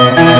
you